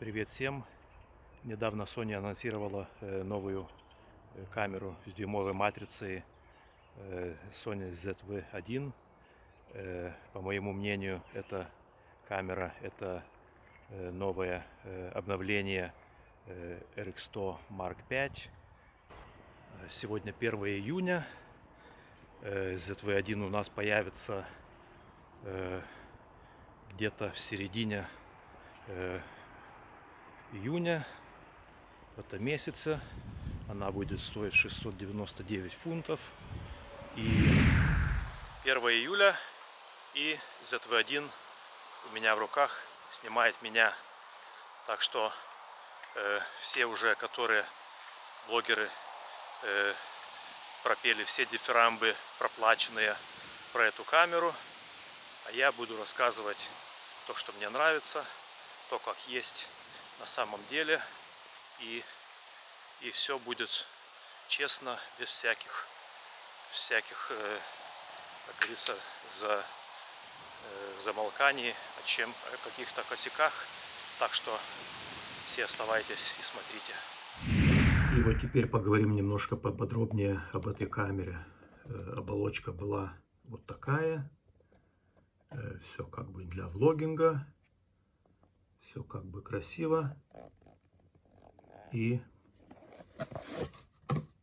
Привет всем! Недавно Sony анонсировала э, новую э, камеру с дюймовой матрицей э, Sony ZV-1. По моему мнению, эта камера это новое обновление RX100 Mark V. Сегодня 1 июня. ZV-1 у нас появится где-то в середине июня в этом месяце. Она будет стоить 699 фунтов. И 1 июля и ZV-1 у меня в руках снимает меня. Так что э, все уже, которые блогеры э, пропели все дифирамбы проплаченные про эту камеру. А я буду рассказывать то, что мне нравится, то, как есть на самом деле. И, и все будет честно, без всяких, всяких э, как говорится, за, э, замолканий, о чем, о каких-то косяках. Так что все оставайтесь и смотрите. И вот теперь поговорим немножко поподробнее об этой камере. Э, оболочка была вот такая. Э, все как бы для влогинга. Все как бы красиво. И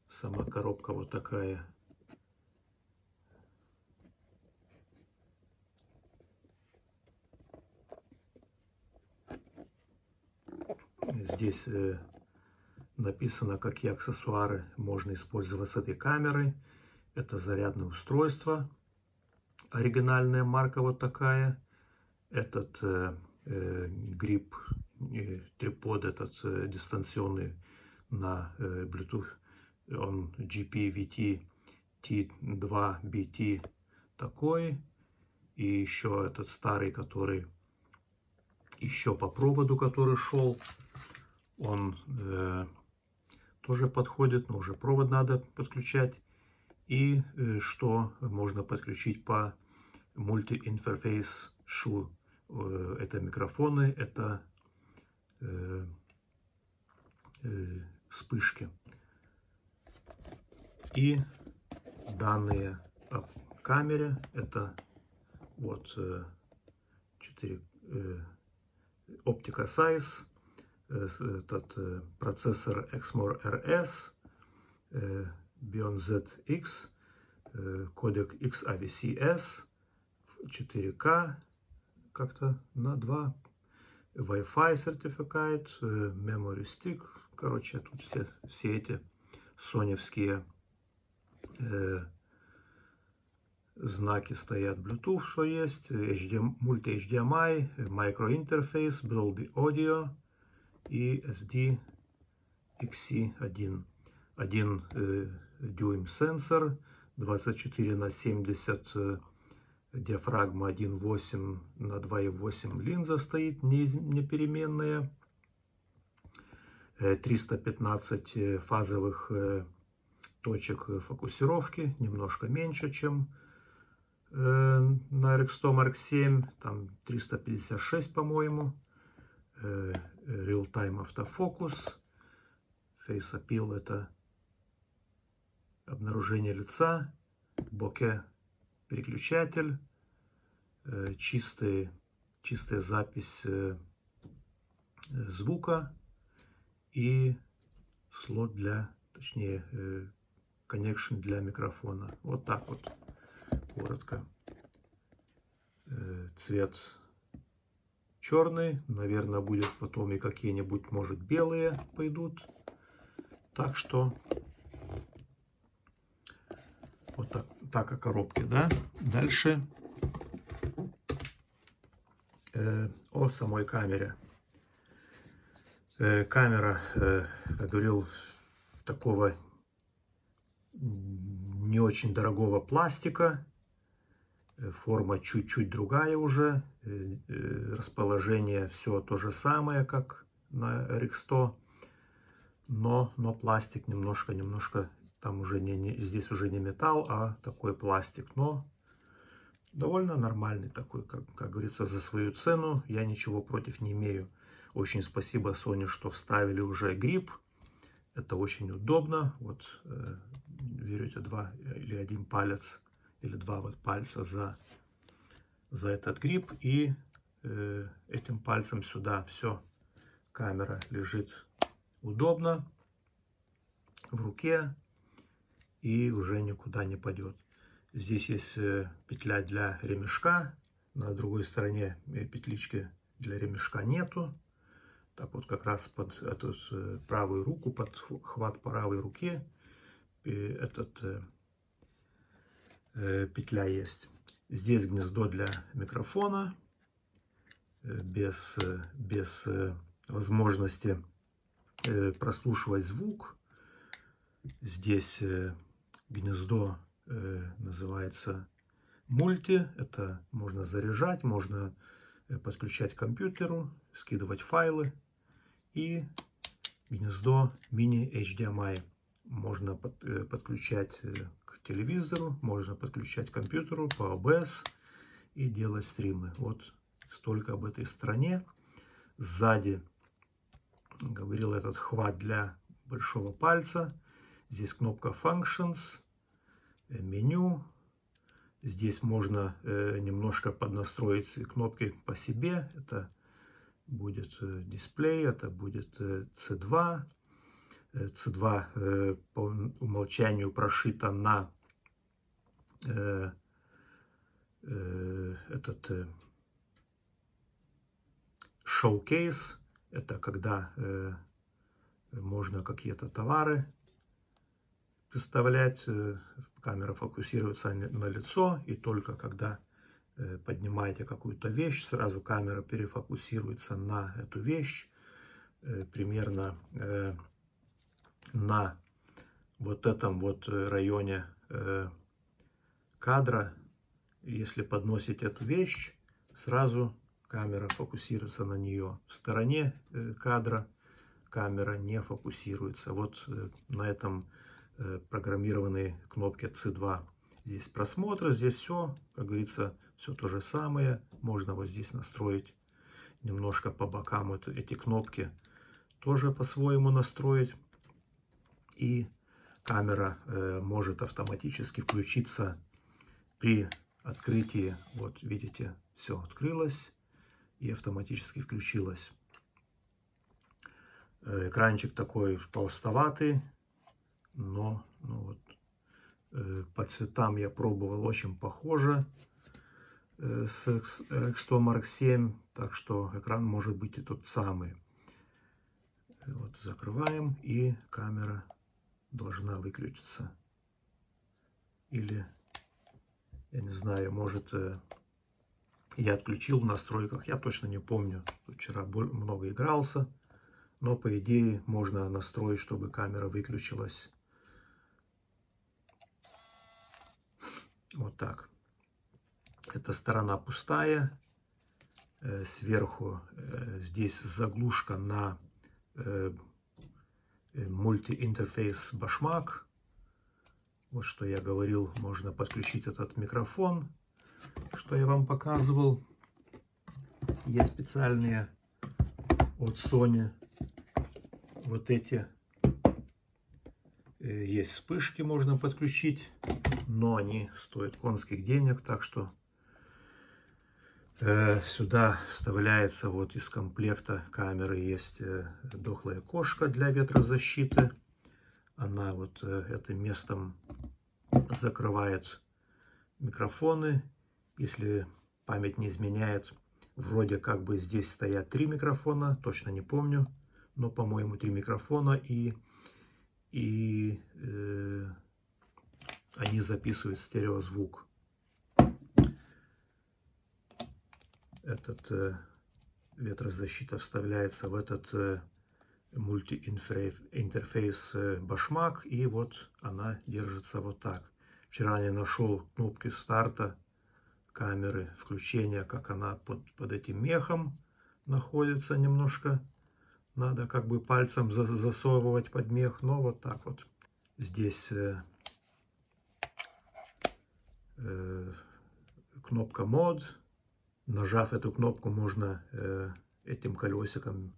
сама коробка вот такая. Здесь э, написано, какие аксессуары можно использовать с этой камерой. Это зарядное устройство. Оригинальная марка вот такая. Этот э, грипп, э, трипод этот э, дистанционный на э, Bluetooth, он GPVT T2BT такой, и еще этот старый, который еще по проводу, который шел, он э, тоже подходит, но уже провод надо подключать. И э, что можно подключить по мульти-интерфейс шу Э, это микрофоны, это э, э, вспышки. И данные о камере, это вот 4 Optica Size, этот процессор Exmor RS, Bion ZX, кодек XAVCS, 4K, как-то на два. Wi-Fi сертификат, э, memory stick. Короче, тут все, все эти соневские э, знаки стоят. Bluetooth, что есть, HDMI, мульти-HDMI, microinterface, Dolby Audio и SD XC1. Один э, дюйм сенсор, 24 на 70 диафрагма 1.8 на 2.8 линза стоит непеременная, 315 э, э, фазовых э, точек фокусировки, немножко меньше, чем на RX100 Mark 7, там 356, по-моему, Real-Time автофокус, Face Appeal это обнаружение лица, боке переключатель, чистый, чистая запись э, звука и слот для, точнее, э, connection для микрофона. Вот так вот, коротко. Цвет черный, наверное, будет потом и какие-нибудь, может, белые пойдут. Так что вот так так о коробке, да. Дальше э, о самой камере. Э, камера, э, как говорил, такого не очень дорогого пластика. Э, форма чуть-чуть другая уже. Э, э, расположение все то же самое, как на RX100. Но, но пластик немножко-немножко там уже не, не, здесь уже не металл, а такой пластик. Но довольно нормальный такой, как, как говорится, за свою цену. Я ничего против не имею. Очень спасибо Sony, что вставили уже грипп. Это очень удобно. Вот э, берете два или один палец, или два вот пальца за, за этот грипп. И э, этим пальцем сюда все. Камера лежит удобно в руке и уже никуда не пойдет. Здесь есть э, петля для ремешка. На другой стороне э, петлички для ремешка нету. Так вот как раз под эту э, правую руку, под хват правой руки этот петля есть. Здесь гнездо для микрофона без, без возможности прослушивать звук. Здесь гнездо называется мульти. Это можно заряжать, можно э, подключать к компьютеру, скидывать файлы. И гнездо мини HDMI. Можно э, подключать э, к телевизору, можно подключать к компьютеру по OBS и делать стримы. Вот столько об этой стране. Сзади, говорил, этот хват для большого пальца. Здесь кнопка Functions, меню, Здесь можно э, немножко поднастроить кнопки по себе. Это будет э, дисплей, это будет э, C2. Э, C2 э, по умолчанию прошита на э, э, этот э, showcase. Это когда э, можно какие-то товары представлять. Э, камера фокусируется на лицо, и только когда э, поднимаете какую-то вещь, сразу камера перефокусируется на эту вещь, э, примерно на вот этом вот районе кадра. Если подносить эту вещь, сразу камера фокусируется на нее. В стороне кадра камера не фокусируется. Вот на этом программированные кнопки C2. Здесь просмотр, здесь все, как говорится, все то же самое. Можно вот здесь настроить немножко по бокам это, эти кнопки. Тоже по-своему настроить. И камера э, может автоматически включиться при открытии. Вот видите, все открылось и автоматически включилось. Э, экранчик такой толстоватый, но ну вот, э, по цветам я пробовал очень похоже э, с X100 Mark 7, так что экран может быть и тот самый. Вот закрываем и камера должна выключиться. Или, я не знаю, может э, я отключил в настройках, я точно не помню. Вчера много игрался, но по идее можно настроить, чтобы камера выключилась Вот так. Эта сторона пустая. Э, сверху э, здесь заглушка на э, мультиинтерфейс башмак. Вот что я говорил, можно подключить этот микрофон, что я вам показывал. Есть специальные от Sony вот эти. Есть вспышки, можно подключить но они стоят конских денег, так что э, сюда вставляется вот из комплекта камеры есть э, дохлая кошка для ветрозащиты. Она вот э, этим местом закрывает микрофоны. Если память не изменяет, вроде как бы здесь стоят три микрофона, точно не помню, но, по-моему, три микрофона и, и э, они записывают стереозвук. Этот э, ветрозащита вставляется в этот э, мультиинтерфейс э, башмак, и вот она держится вот так. Вчера я нашел кнопки старта камеры включения, как она под, под этим мехом находится немножко. Надо как бы пальцем засовывать под мех, но вот так вот. Здесь э, кнопка мод. Нажав эту кнопку, можно э, этим колесиком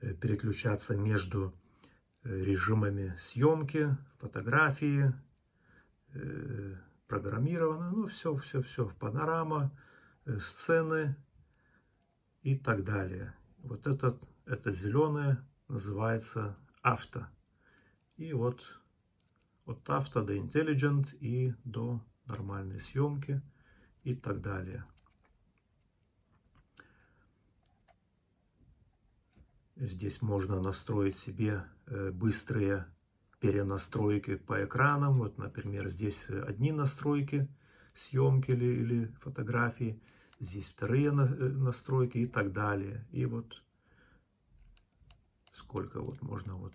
э, переключаться между режимами съемки, фотографии, программировано, ну все, все, все, панорама, сцены и так далее. Вот этот, это зеленое называется авто. И вот от авто до intelligent и до нормальной съемки и так далее. Здесь можно настроить себе э, быстрые перенастройки по экранам. Вот, например, здесь одни настройки съемки или, или фотографии, здесь вторые э, настройки и так далее. И вот сколько вот можно вот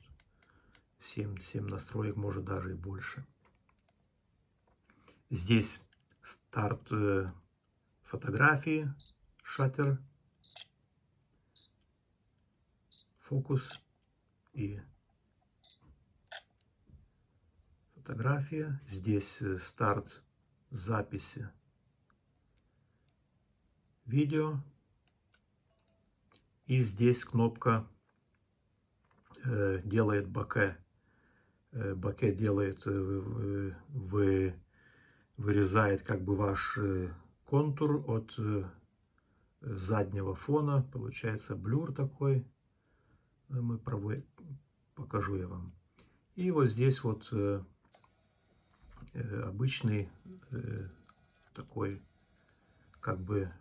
7, 7 настроек, может даже и больше. Здесь старт э, фотографии, шаттер, фокус и фотография. Здесь э, старт записи видео. И здесь кнопка э, делает боке. Э, боке делает, э, вы, вырезает как бы ваш э, контур от э, заднего фона. Получается блюр такой. Мы проводим, покажу я вам. И вот здесь вот э, Э, обычный э, такой как бы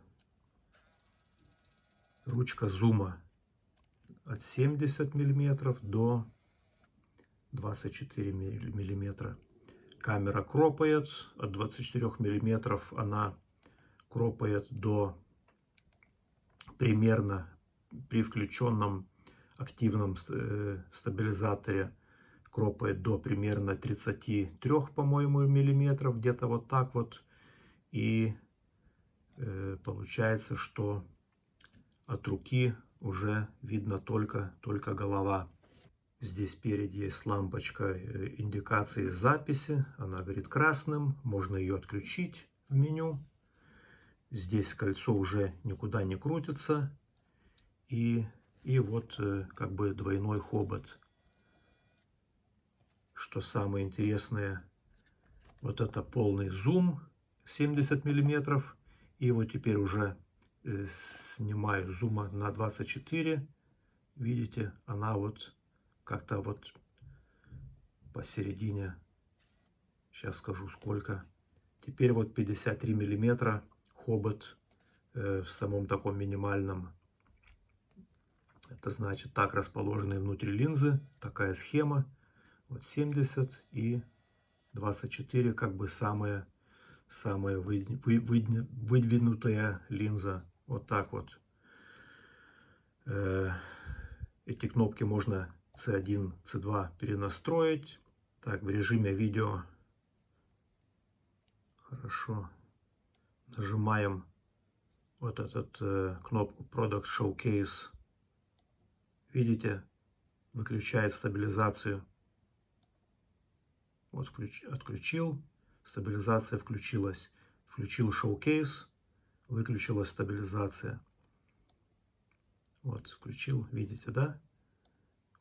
ручка зума от 70 миллиметров до 24 миллиметра. Камера кропает от 24 миллиметров, она кропает до примерно при включенном активном э, стабилизаторе кропает до примерно 33, по-моему, миллиметров, где-то вот так вот. И э, получается, что от руки уже видно только, только голова. Здесь спереди есть лампочка э, индикации записи. Она горит красным. Можно ее отключить в меню. Здесь кольцо уже никуда не крутится. И, и вот э, как бы двойной хобот что самое интересное, вот это полный зум 70 миллиметров. И вот теперь уже э, снимаю зума на 24. Видите, она вот как-то вот посередине. Сейчас скажу сколько. Теперь вот 53 миллиметра хобот э, в самом таком минимальном. Это значит так расположенные внутри линзы. Такая схема. Вот 70 и 24 как бы самая, самая выдвинутая линза. Вот так вот. Э, эти кнопки можно C1, C2 перенастроить. Так, в режиме видео. Хорошо. Нажимаем вот эту э, кнопку Product Showcase. Видите, выключает стабилизацию. Вот включ, отключил, стабилизация включилась. Включил шоу-кейс, выключилась стабилизация. Вот, включил, видите, да?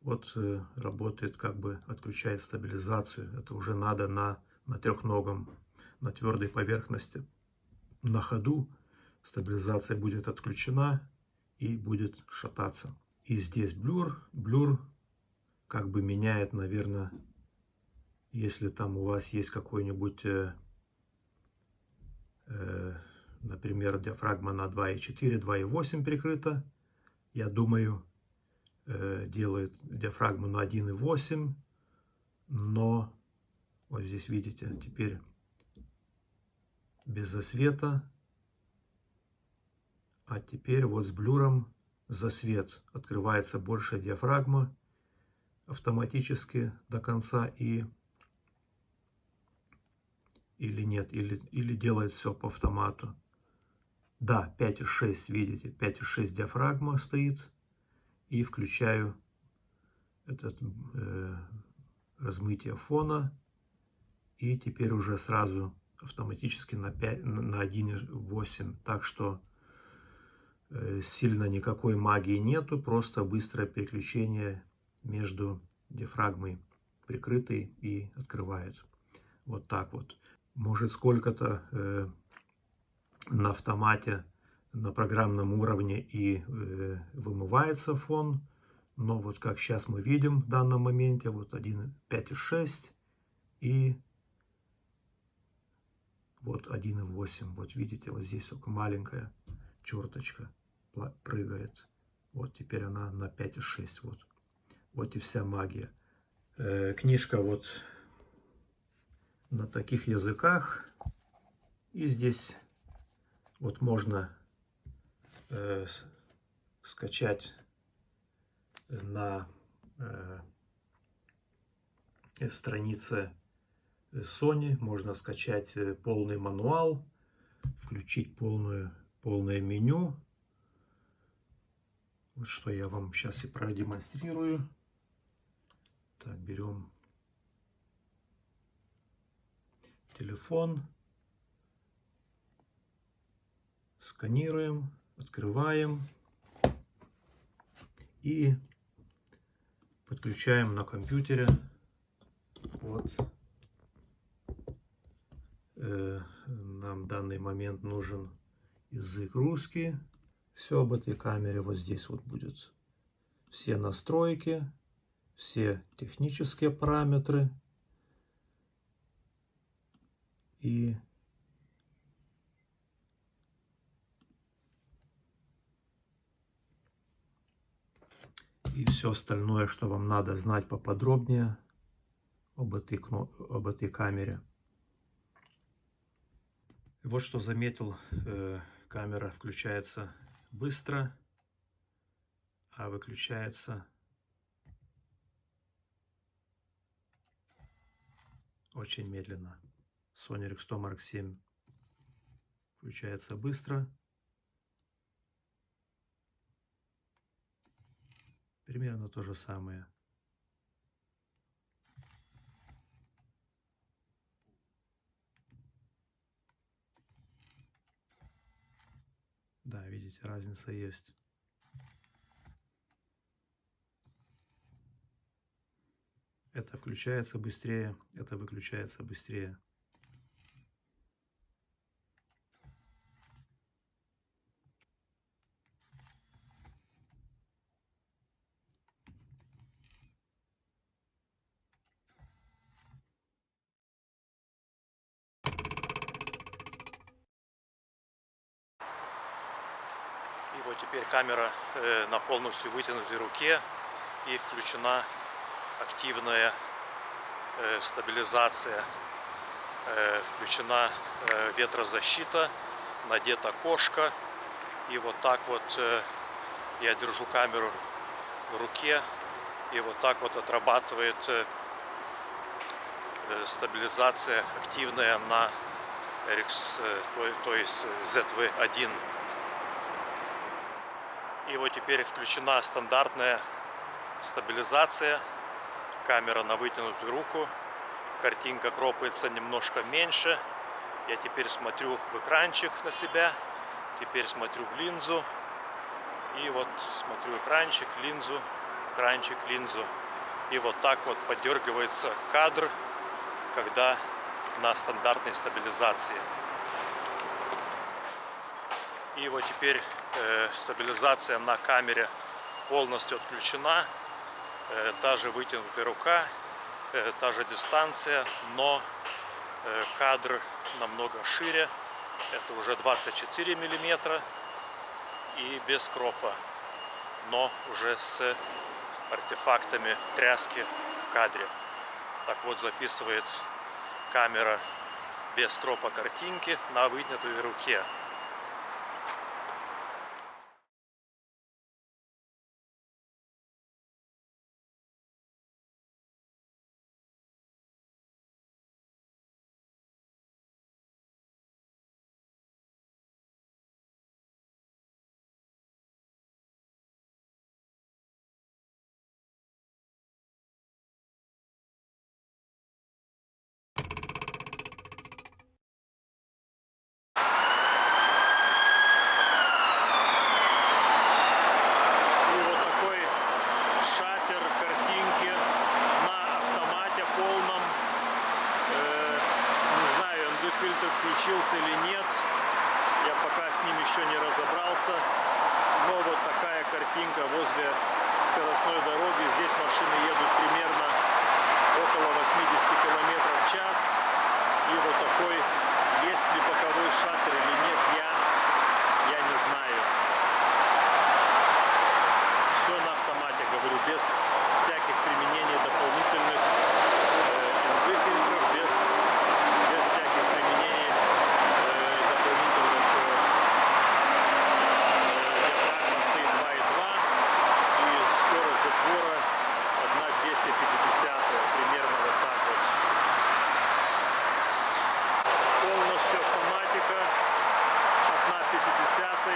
Вот э, работает, как бы отключает стабилизацию. Это уже надо на, на трехногом, на твердой поверхности. На ходу стабилизация будет отключена и будет шататься. И здесь блюр. Блюр как бы меняет, наверное, если там у вас есть какой-нибудь, э, э, например, диафрагма на 2,4, 2,8 прикрыта, я думаю, делает диафрагму на 1,8, но вот здесь видите, теперь без засвета, а теперь вот с блюром засвет открывается большая диафрагма автоматически до конца и или нет, или, или делает все по автомату. Да, 5.6, видите, 5.6 диафрагма стоит. И включаю этот э, размытие фона. И теперь уже сразу автоматически на, 5, на 1.8. Так что Э, сильно никакой магии нету, просто быстрое переключение между диафрагмой прикрытой и открывает. Вот так вот. Может сколько-то э, на автомате, на программном уровне и э, вымывается фон. Но вот как сейчас мы видим в данном моменте, вот 1.5.6 и вот 1.8. Вот видите, вот здесь только маленькая черточка прыгает. Вот теперь она на 5,6. Вот. вот и вся магия. Э, книжка вот на таких языках. И здесь вот можно э, скачать на э, странице Sony. Можно скачать э, полный мануал, включить полную, полное меню вот что я вам сейчас и продемонстрирую. Так, берем телефон, сканируем, открываем и подключаем на компьютере. Вот. Э, нам в данный момент нужен язык русский. Все об этой камере вот здесь вот будет. Все настройки, все технические параметры. И и все остальное, что вам надо знать поподробнее об этой, об этой камере. вот что заметил, э, камера включается быстро, а выключается очень медленно. Sony Rexto Mark 7 включается быстро. Примерно то же самое. Да, видите, разница есть. Это включается быстрее, это выключается быстрее. И вот теперь камера э, на полностью вытянутой руке и включена активная э, стабилизация, э, включена ветрозащита, надета кошка. И вот так вот я держу камеру в руке и вот так вот отрабатывает стабилизация активная на RX, то есть ZV-1 и вот теперь включена стандартная стабилизация. Камера на вытянутую руку. Картинка кропается немножко меньше. Я теперь смотрю в экранчик на себя. Теперь смотрю в линзу. И вот смотрю экранчик, линзу, экранчик, линзу. И вот так вот подергивается кадр, когда на стандартной стабилизации. И вот теперь Э, стабилизация на камере полностью отключена. Э, та же вытянутая рука, э, та же дистанция, но кадр намного шире. Это уже 24 миллиметра и без кропа, но уже с артефактами тряски в кадре. Так вот записывает камера без кропа картинки на вытянутой руке.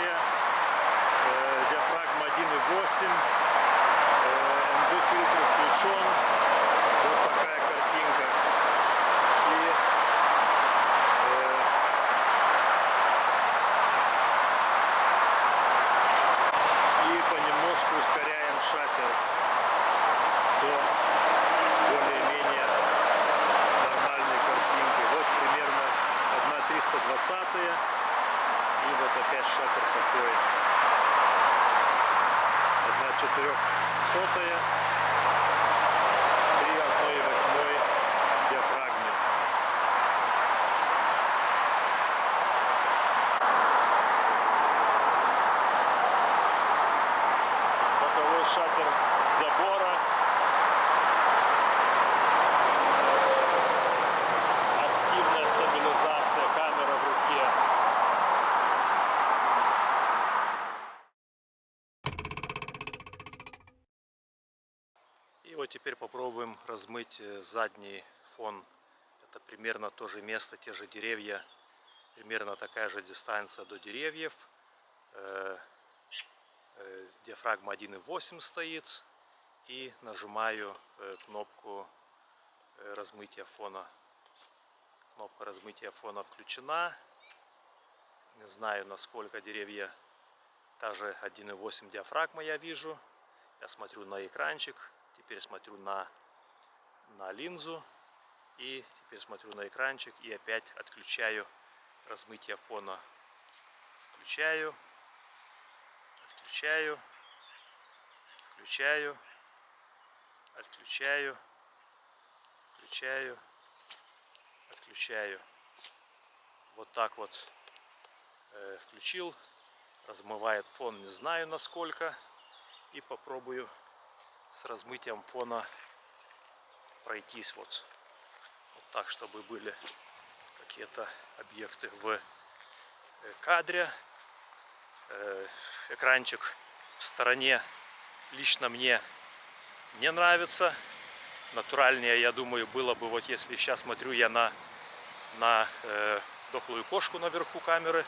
Э, диафрагма 1.8 МД фильтр включен вот такая картинка и э, и понемножку ускоряем шатер до более-менее нормальной картинки. Вот примерно 1,320 и вот опять шатер такой. 1,400 при 1,8 диафрагме. боковой шатер забора. Активная стабилизация, камера в руке. И вот теперь попробуем размыть э, задний фон. Это примерно то же место, те же деревья. Примерно такая же дистанция до деревьев. Э, э, диафрагма 1.8 стоит и нажимаю кнопку размытия фона кнопка размытия фона включена не знаю насколько деревья та же 1.8 диафрагма я вижу я смотрю на экранчик теперь смотрю на на линзу и теперь смотрю на экранчик и опять отключаю размытие фона включаю Отключаю. Включаю. Отключаю. Включаю. Отключаю. Вот так вот э, включил. Размывает фон, не знаю насколько. И попробую с размытием фона пройтись вот, вот так, чтобы были какие-то объекты в э, кадре. Э, экранчик в стороне лично мне не нравится. Натуральнее, я думаю, было бы, вот если сейчас смотрю я на, на э, дохлую кошку наверху камеры.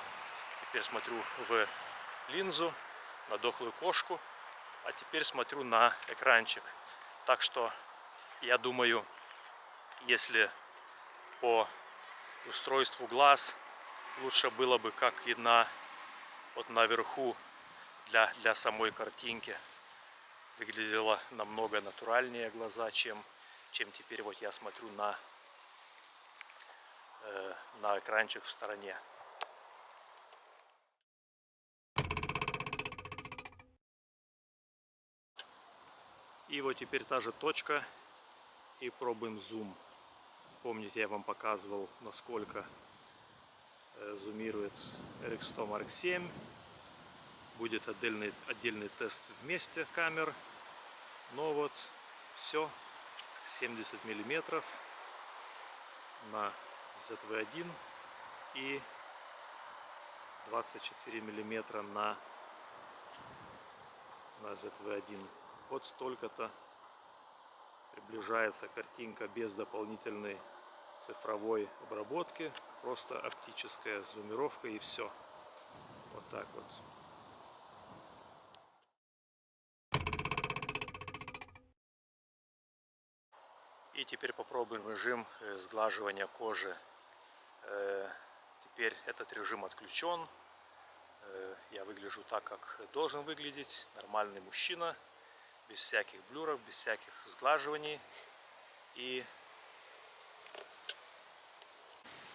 Теперь смотрю в линзу на дохлую кошку. А теперь смотрю на экранчик. Так что, я думаю, если по устройству глаз лучше было бы, как и на вот наверху для, для самой картинки выглядело намного натуральнее глаза, чем, чем теперь вот я смотрю на, э, на экранчик в стороне. И вот теперь та же точка и пробуем зум. Помните, я вам показывал, насколько Э, зумирует RX100 Mark 7. Будет отдельный, отдельный тест вместе камер. Но вот все 70 миллиметров на ZV-1 и 24 миллиметра на, на ZV-1. Вот столько-то приближается картинка без дополнительной цифровой обработки, просто оптическая зумировка и все. Вот так вот. И теперь попробуем режим э, сглаживания кожи. Э, теперь этот режим отключен. Э, я выгляжу так, как должен выглядеть. Нормальный мужчина. Без всяких блюров, без всяких сглаживаний. И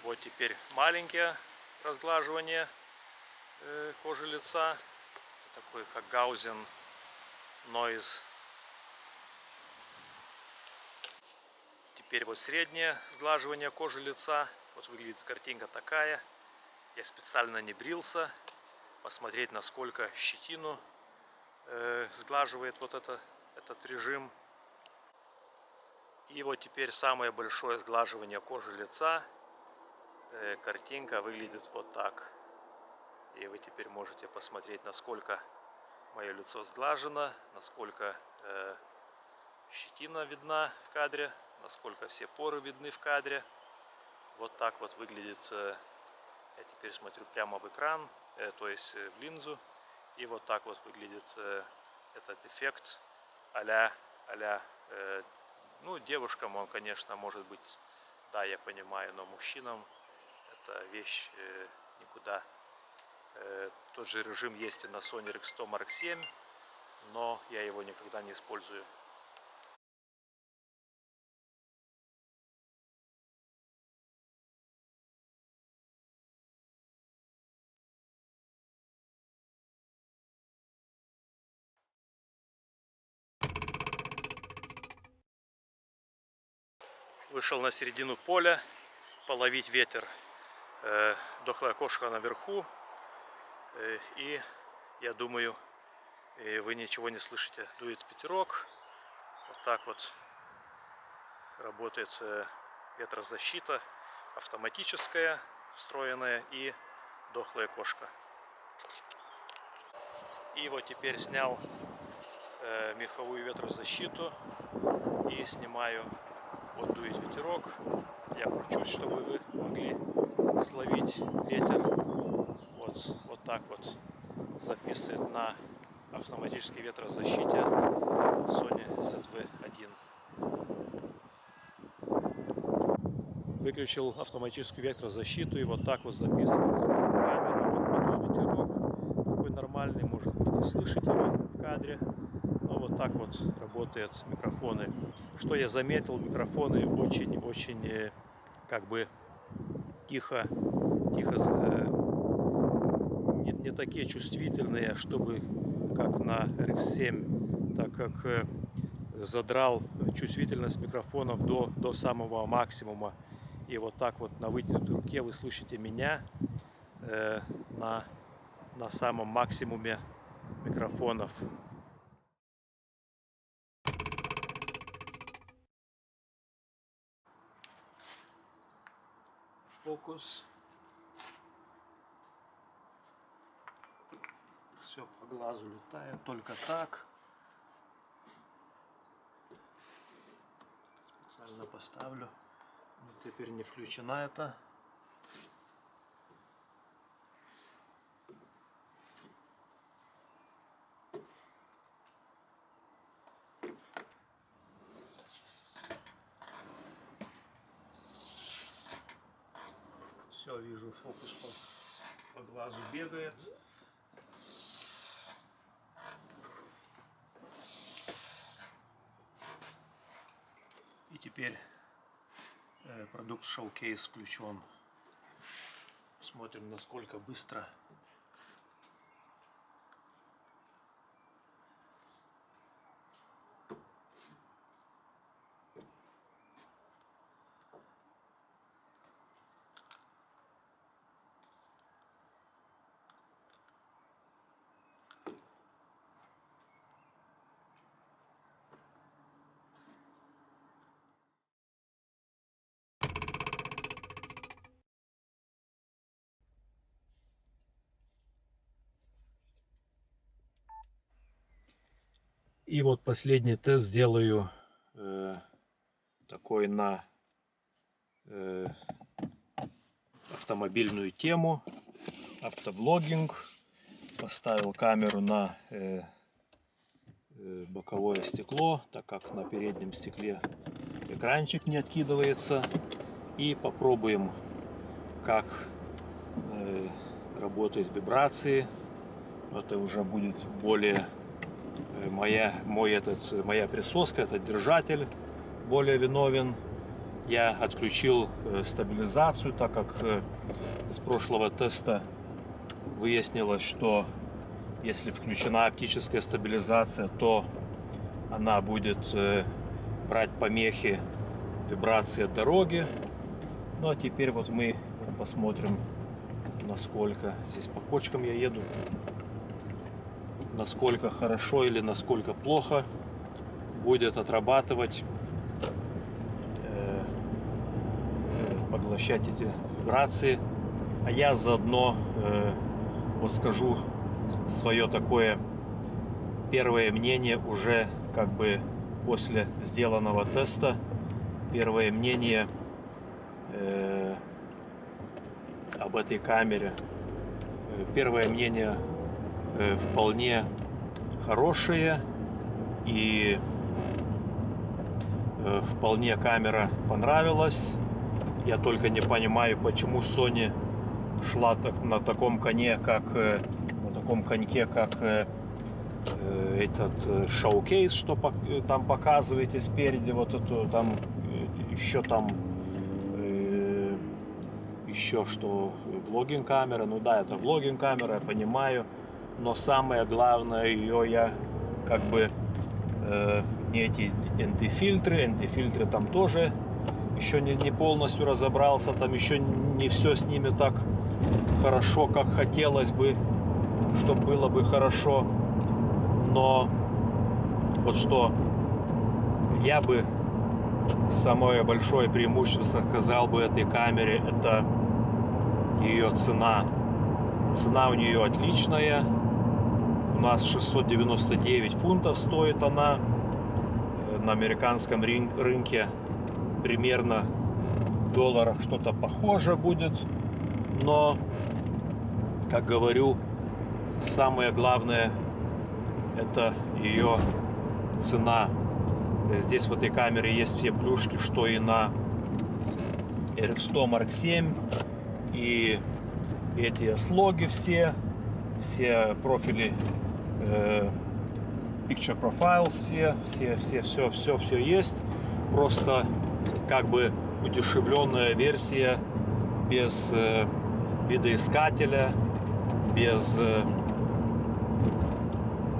вот теперь маленькие разглаживания э, кожи лица. Это такой как Гаузен Noise. Теперь вот среднее сглаживание кожи лица. Вот выглядит картинка такая. Я специально не брился. Посмотреть, насколько щетину э, сглаживает вот это, этот режим. И вот теперь самое большое сглаживание кожи лица. Э, картинка выглядит вот так. И вы теперь можете посмотреть, насколько мое лицо сглажено, насколько э, щетина видна в кадре, насколько все поры видны в кадре. Вот так вот выглядит, э, я теперь смотрю прямо в экран, э, то есть э, в линзу. И вот так вот выглядит э, этот эффект а-ля, а э, ну, девушкам он, конечно, может быть, да, я понимаю, но мужчинам это вещь э, никуда. Э, тот же режим есть и на Sony RX100 Mark 7, но я его никогда не использую. Вышел на середину поля половить ветер. Э, дохлая кошка наверху. Э, и я думаю, э, вы ничего не слышите. Дует ветерок. Вот так вот работает ветрозащита автоматическая, встроенная и дохлая кошка. И вот теперь снял меховую ветрозащиту и снимаю вот дует ветерок. Я кручусь, чтобы вы могли словить ветер. Вот, вот так вот записывает на автоматической ветрозащите Sony ZV-1. Выключил автоматическую ветрозащиту и вот так вот записывает камера. Вот подул ветерок. Такой нормальный, может быть, и слышите его в кадре так вот работают микрофоны. Что я заметил, микрофоны очень-очень э, как бы тихо, тихо э, не, не такие чувствительные, чтобы как на RX7, так как э, задрал чувствительность микрофонов до, до самого максимума. И вот так вот на вытянутой руке вы слышите меня э, на, на самом максимуме микрофонов. Фокус. Все по глазу летает, только так. Специально поставлю. Вот теперь не включена это. Все, вижу, фокус по, по глазу бегает. И теперь э, продукт Showcase включен. Смотрим, насколько быстро И вот последний тест сделаю э, такой на э, автомобильную тему, автоблогинг. Поставил камеру на э, э, боковое стекло, так как на переднем стекле экранчик не откидывается. И попробуем, как э, работают вибрации. Это уже будет более моя, мой этот, моя присоска, этот держатель более виновен. я отключил э, стабилизацию, так как э, с прошлого теста выяснилось, что если включена оптическая стабилизация, то она будет э, брать помехи вибрации от дороги. Ну а теперь вот мы посмотрим, насколько здесь по кочкам я еду, насколько хорошо или насколько плохо будет отрабатывать, э, поглощать эти вибрации. А я заодно э, вот скажу свое такое первое мнение уже как бы после сделанного теста. Первое мнение э, об этой камере. Первое мнение вполне хорошее и э, вполне камера понравилась. Я только не понимаю, почему Sony шла так, на таком коне, как на таком коньке, как этот шоу-кейс, что там показываете спереди, вот эту там еще там еще что влогинг камера. Ну да, это влогинг камера, я понимаю. Но самое главное, ее я как бы э, не эти антифильтры, антифильтры там тоже еще не, не полностью разобрался, там еще не все с ними так хорошо, как хотелось бы, чтобы было бы хорошо. Но вот что я бы самое большое преимущество сказал бы этой камере, это ее цена. Цена у нее отличная. Нас 699 фунтов стоит она. На американском рынке примерно в долларах что-то похоже будет. Но, как говорю, самое главное это ее цена. Здесь в этой камере есть все плюшки, что и на RX100 Mark 7 и эти слоги все, все профили э, Picture Profiles, все, все, все, все, все, все есть. Просто как бы удешевленная версия без э, видоискателя, без э,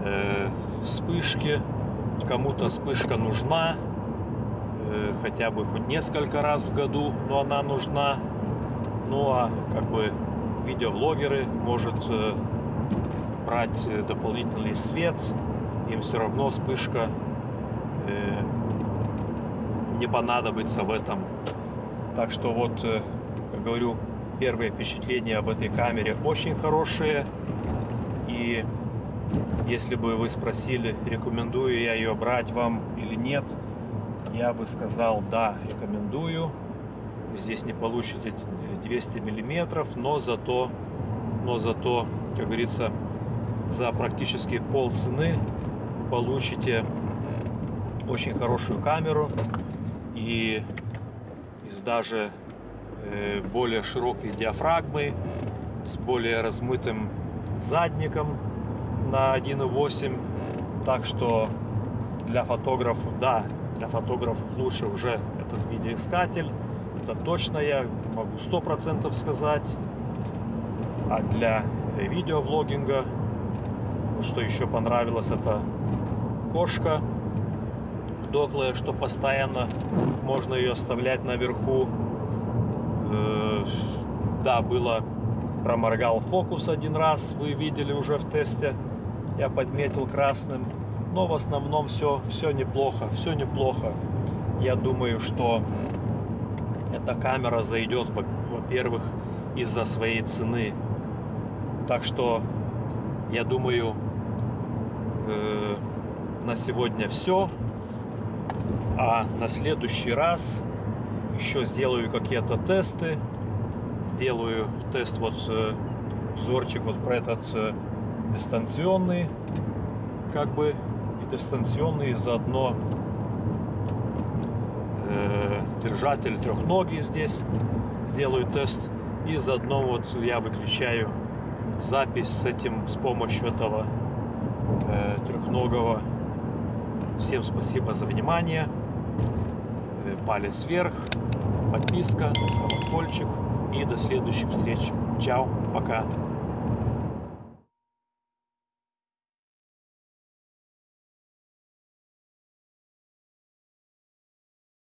э, вспышки. Кому-то вспышка нужна, э, хотя бы хоть несколько раз в году, но она нужна. Ну а как бы видеоблогеры может э, брать э, дополнительный свет, им все равно вспышка э, не понадобится в этом. Так что вот, э, как говорю, первые впечатления об этой камере очень хорошие. И если бы вы спросили, рекомендую я ее брать вам или нет, я бы сказал, да, рекомендую. Здесь не получите 200 миллиметров, но зато, но зато, как говорится, за практически пол цены получите очень хорошую камеру и с даже э, более широкой диафрагмой, с более размытым задником на 1.8. Так что для фотографов, да, для фотографов лучше уже этот видеоискатель. Это точно я могу сто процентов сказать. А для видеовлогинга, что еще понравилось, это кошка дохлая, что постоянно можно ее оставлять наверху. Э, да, было проморгал фокус один раз, вы видели уже в тесте. Я подметил красным. Но в основном все, все неплохо, все неплохо. Я думаю, что эта камера зайдет, во-первых, из-за своей цены. Так что, я думаю, э, на сегодня все. А на следующий раз еще сделаю какие-то тесты. Сделаю тест вот э, взорчик вот про этот э, дистанционный, как бы и дистанционный заодно э, держатель трехногий здесь сделаю тест и заодно вот я выключаю запись с этим с помощью этого э, трехногого всем спасибо за внимание э, палец вверх, подписка, колокольчик. И до следующих встреч. Чао, пока.